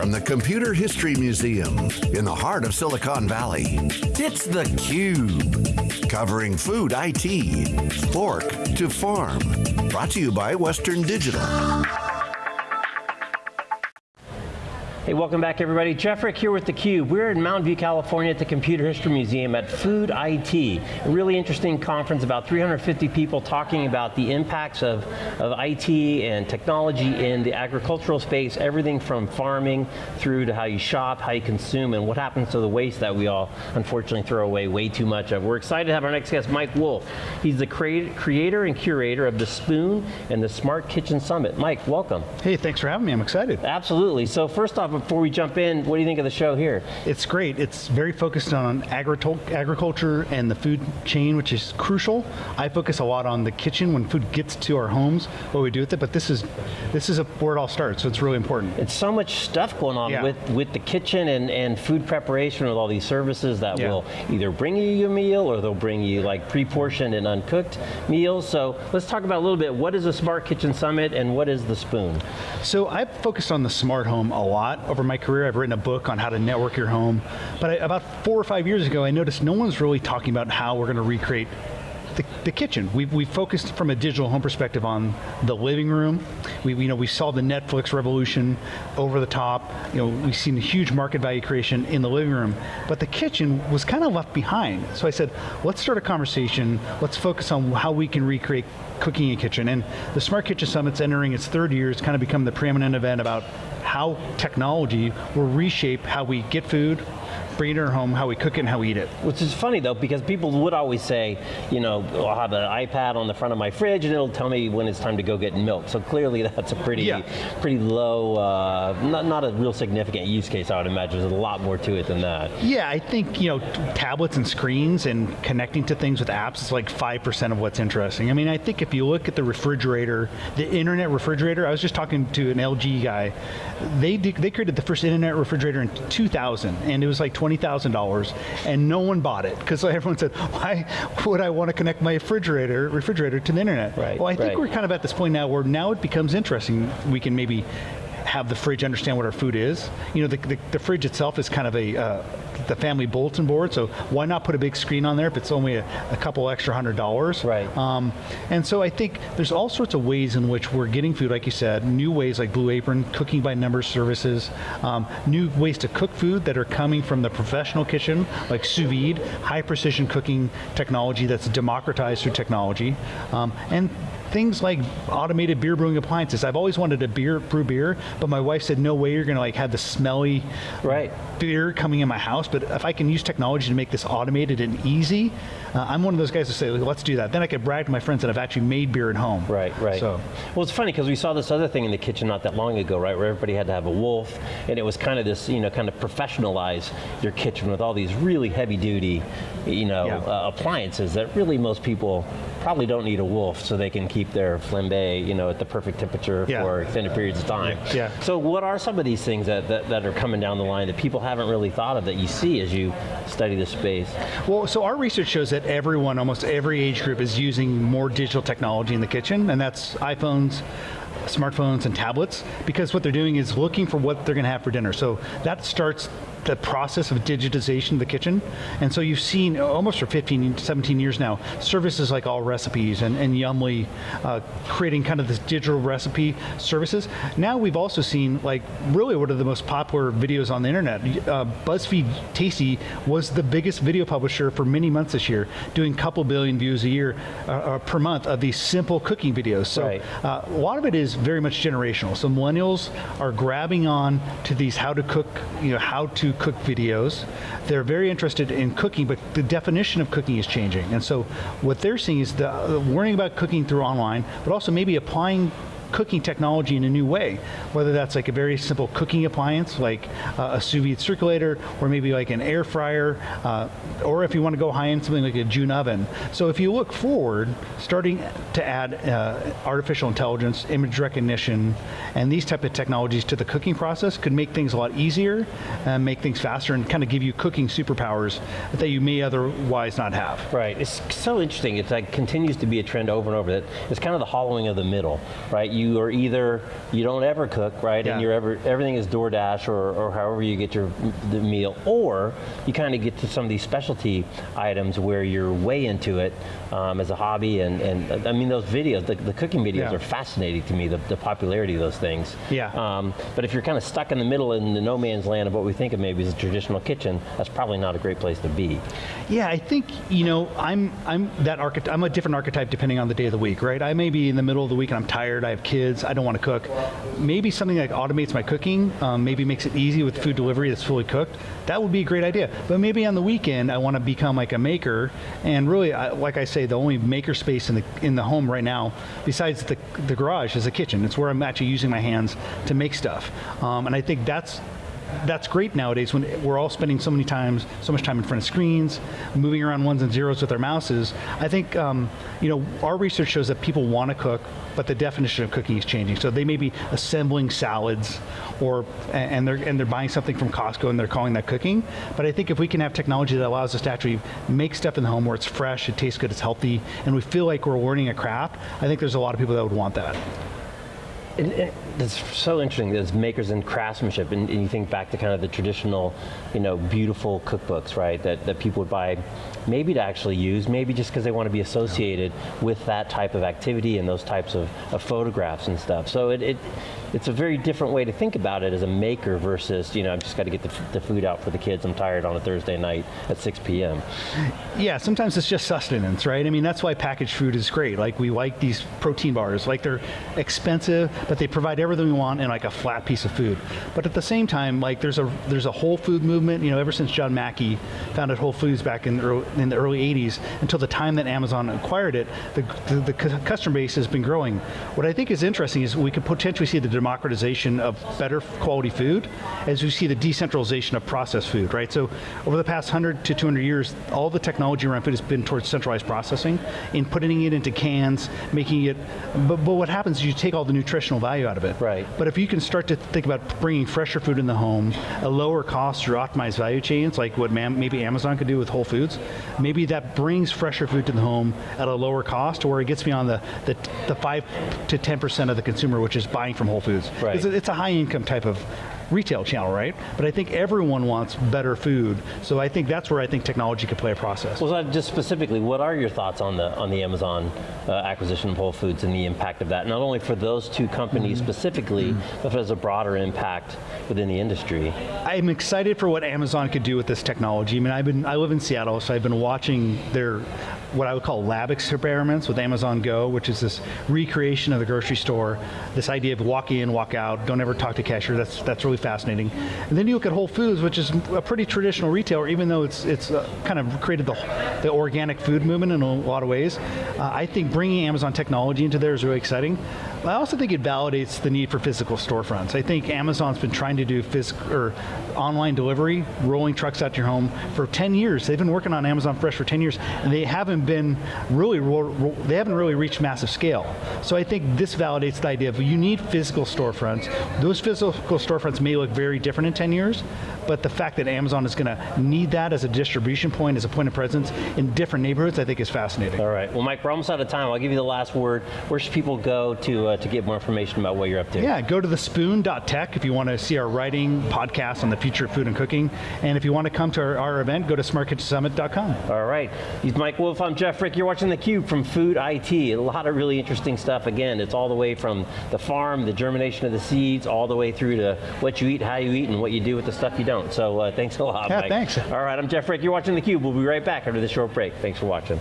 from the Computer History Museum in the heart of Silicon Valley, it's theCUBE. Covering food IT, fork to farm. Brought to you by Western Digital. Hey, welcome back everybody. Jeff Frick here with theCUBE. We're in Mountain View, California at the Computer History Museum at Food IT. A really interesting conference, about 350 people talking about the impacts of, of IT and technology in the agricultural space, everything from farming through to how you shop, how you consume, and what happens to the waste that we all unfortunately throw away way too much of. We're excited to have our next guest, Mike Wolf. He's the creator and curator of the Spoon and the Smart Kitchen Summit. Mike, welcome. Hey, thanks for having me, I'm excited. Absolutely, so first off, before we jump in, what do you think of the show here? It's great. It's very focused on agriculture and the food chain, which is crucial. I focus a lot on the kitchen when food gets to our homes, what we do with it, but this is this is a, where it all starts, so it's really important. It's so much stuff going on yeah. with, with the kitchen and, and food preparation with all these services that yeah. will either bring you your meal or they'll bring you like pre-portioned and uncooked meals. So let's talk about a little bit, what is the Smart Kitchen Summit and what is the Spoon? So I've focused on the smart home a lot over my career. I've written a book on how to network your home. But I, about four or five years ago, I noticed no one's really talking about how we're going to recreate the, the, kitchen. We've, we focused from a digital home perspective on the living room. We, you know, we saw the Netflix revolution over the top. You know, we've seen a huge market value creation in the living room, but the kitchen was kind of left behind. So I said, let's start a conversation. Let's focus on how we can recreate cooking in a kitchen. And the Smart Kitchen Summit's entering its third year. It's kind of become the preeminent event about how technology will reshape how we get food, bring it in our home, how we cook it and how we eat it. Which is funny though, because people would always say, you know, I'll have an iPad on the front of my fridge and it'll tell me when it's time to go get milk. So clearly that's a pretty, yeah. pretty low, uh, not, not a real significant use case I would imagine. There's a lot more to it than that. Yeah, I think, you know, tablets and screens and connecting to things with apps is like 5% of what's interesting. I mean, I think if you look at the refrigerator, the internet refrigerator, I was just talking to an LG guy, they, they created the first internet refrigerator in 2000 and it was like 20 $20,000 and no one bought it because everyone said, why would I want to connect my refrigerator refrigerator to the internet? Right, well, I think right. we're kind of at this point now where now it becomes interesting. We can maybe have the fridge understand what our food is. You know, the, the, the fridge itself is kind of a, uh, the family bulletin board, so why not put a big screen on there if it's only a, a couple extra hundred dollars? Right. Um, and so I think there's all sorts of ways in which we're getting food, like you said, new ways like Blue Apron, cooking by number services, um, new ways to cook food that are coming from the professional kitchen, like sous vide, high precision cooking technology that's democratized through technology, um, and things like automated beer brewing appliances. I've always wanted to beer, brew beer, but my wife said, no way you're going to like have the smelly right. beer coming in my house, but if I can use technology to make this automated and easy, uh, I'm one of those guys to say, let's do that. Then I could brag to my friends that I've actually made beer at home. Right, right. So. Well, it's funny because we saw this other thing in the kitchen not that long ago, right, where everybody had to have a wolf, and it was kind of this, you know, kind of professionalize your kitchen with all these really heavy duty, you know, yeah. uh, appliances that really most people probably don't need a wolf so they can keep their flambe, you know, at the perfect temperature yeah. for extended periods of time. Yeah. yeah. So what are some of these things that, that, that are coming down the line that people haven't really thought of that you see as you study the space? Well, so our research shows that everyone, almost every age group is using more digital technology in the kitchen, and that's iPhones, smartphones and tablets, because what they're doing is looking for what they're going to have for dinner. So that starts the process of digitization of the kitchen. And so you've seen, almost for 15, 17 years now, services like All Recipes and, and Yummly uh, creating kind of this digital recipe services. Now we've also seen, like, really one of the most popular videos on the internet. Uh, BuzzFeed Tasty was the biggest video publisher for many months this year, doing a couple billion views a year, uh, uh per month of these simple cooking videos. So right. Uh, a lot of it is very much generational. So millennials are grabbing on to these how to cook, you know, how to cook videos. They're very interested in cooking, but the definition of cooking is changing. And so what they're seeing is the, uh, worrying about cooking through online, but also maybe applying cooking technology in a new way, whether that's like a very simple cooking appliance, like uh, a sous vide circulator, or maybe like an air fryer, uh, or if you want to go high end, something like a June oven. So if you look forward, starting to add uh, artificial intelligence, image recognition, and these type of technologies to the cooking process could make things a lot easier, and make things faster, and kind of give you cooking superpowers that you may otherwise not have. Right, it's so interesting, it's like continues to be a trend over and over, that it's kind of the hollowing of the middle, right? You you are either, you don't ever cook, right? Yeah. And you're ever, everything is DoorDash or, or however you get your the meal, or you kind of get to some of these specialty items where you're way into it um, as a hobby, and, and I mean those videos, the, the cooking videos Yeah. are fascinating to me, the, the popularity of those things. Yeah. Um, but if you're kind of stuck in the middle in the no man's land of what we think of maybe as a traditional kitchen, that's probably not a great place to be. Yeah, I think you know I'm I'm that archetype. I'm a different archetype depending on the day of the week, right? I may be in the middle of the week and I'm tired. I have kids. I don't want to cook. Maybe something that automates my cooking, um, maybe makes it easy with food delivery that's fully cooked. That would be a great idea. But maybe on the weekend I want to become like a maker. And really, I, like I say, the only maker space in the in the home right now, besides the the garage, is the kitchen. It's where I'm actually using my hands to make stuff. Um, and I think that's that's great nowadays when we're all spending so many times, so much time in front of screens, moving around ones and zeros with our mouses. I think, um, you know, our research shows that people want to cook, but the definition of cooking is changing. So they may be assembling salads, or and they're and they're buying something from Costco and they're calling that cooking. But I think if we can have technology that allows us to actually make stuff in the home where it's fresh, it tastes good, it's healthy, and we feel like we're learning a craft, I think there's a lot of people that would want that. And, and it's so interesting, there's makers and craftsmanship, and, and you think back to kind of the traditional, you know, beautiful cookbooks, right, that, that people would buy maybe to actually use, maybe just because they want to be associated with that type of activity and those types of, of photographs and stuff. So it, it, it's a very different way to think about it as a maker versus, you know, I've just got to get the, the food out for the kids, I'm tired on a Thursday night at 6 p.m. Yeah, sometimes it's just sustenance, right? I mean, that's why packaged food is great. Like we like these protein bars, like they're expensive, but they provide everything we want in like a flat piece of food. But at the same time, like there's a there's a whole food movement. You know, ever since John Mackey founded Whole Foods back in the early, in the early '80s until the time that Amazon acquired it, the, the, the customer base has been growing. What I think is interesting is we could potentially see the democratization of better quality food as we see the decentralization of processed food, right? So over the past 100 to 200 years, all the technology around food has been towards centralized processing in putting it into cans, making it, but, but what happens is you take all the nutritional value out of it. Right. But if you can start to think about bringing fresher food in the home, a lower cost through optimized value chains, like what maybe Amazon could do with Whole Foods, maybe that brings fresher food to the home at a lower cost, or it gets beyond the, the, the 5 to 10% of the consumer, which is buying from Whole Foods. Right. It's a, it's a high income type of retail channel, right? But I think everyone wants better food, so I think that's where I think technology could play a process. Well, just specifically, what are your thoughts on the on the Amazon uh, acquisition of Whole Foods and the impact of that? Not only for those two companies specifically, but as a broader impact within the industry. I'm excited for what Amazon could do with this technology. I mean, I've been I live in Seattle, so I've been watching their what I would call lab experiments with Amazon Go, which is this recreation of the grocery store. This idea of walk in, walk out, don't ever talk to cashier. That's that's really fascinating. And then you look at Whole Foods, which is a pretty traditional retailer, even though it's it's uh, kind of created the the organic food movement in a lot of ways. Uh, I think bringing Amazon technology into there is really exciting. But I also think it validates the need for physical storefronts. I think Amazon's been trying to do physical or online delivery, rolling trucks out to your home for 10 years. They've been working on Amazon Fresh for 10 years, and they haven't been really they haven't really reached massive scale. So I think this validates the idea of you need physical storefronts. Those physical storefronts may look very different in 10 years, but the fact that Amazon is going to need that as a distribution point, as a point of presence in different neighborhoods, I think is fascinating. All right. Well, Mike, we're almost out of time. I'll give you the last word. Where should people go to uh, to get more information about what you're up to? Yeah, go to the spoon.tech if you want to see our writing podcast on the future of food and cooking. And if you want to come to our, our event, go to smartkitchensummit.com. All right. He's Mike Wolf. I'm Jeff Frick. You're watching theCUBE from Food IT. A lot of really interesting stuff. Again, it's all the way from the farm, the germination of the seeds, all the way through to what you eat, how you eat, and what you do with the stuff you don't. So uh, thanks a lot, Yeah, Mike. thanks. All right, I'm Jeff Frick. You're watching theCUBE. We'll be right back after this short break. Thanks for watching.